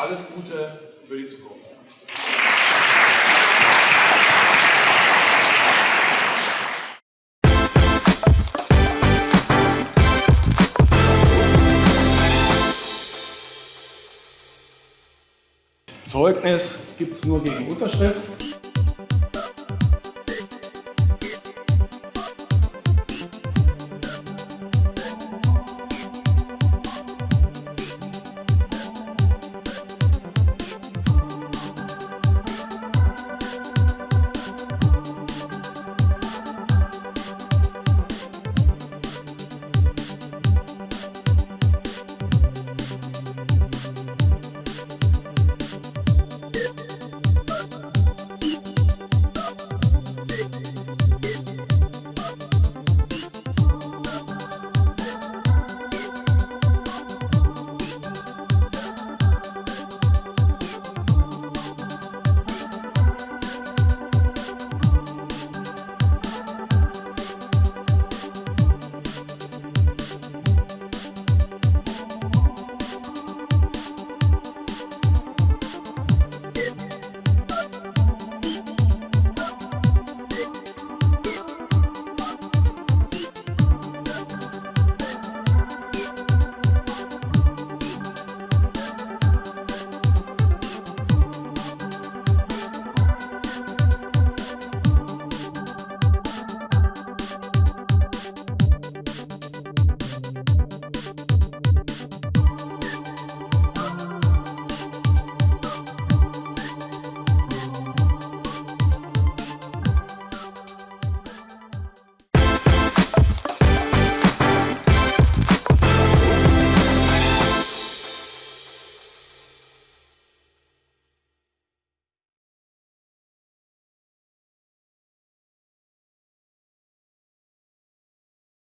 Alles Gute für die Zukunft. Zeugnis gibt es nur gegen Unterschrift.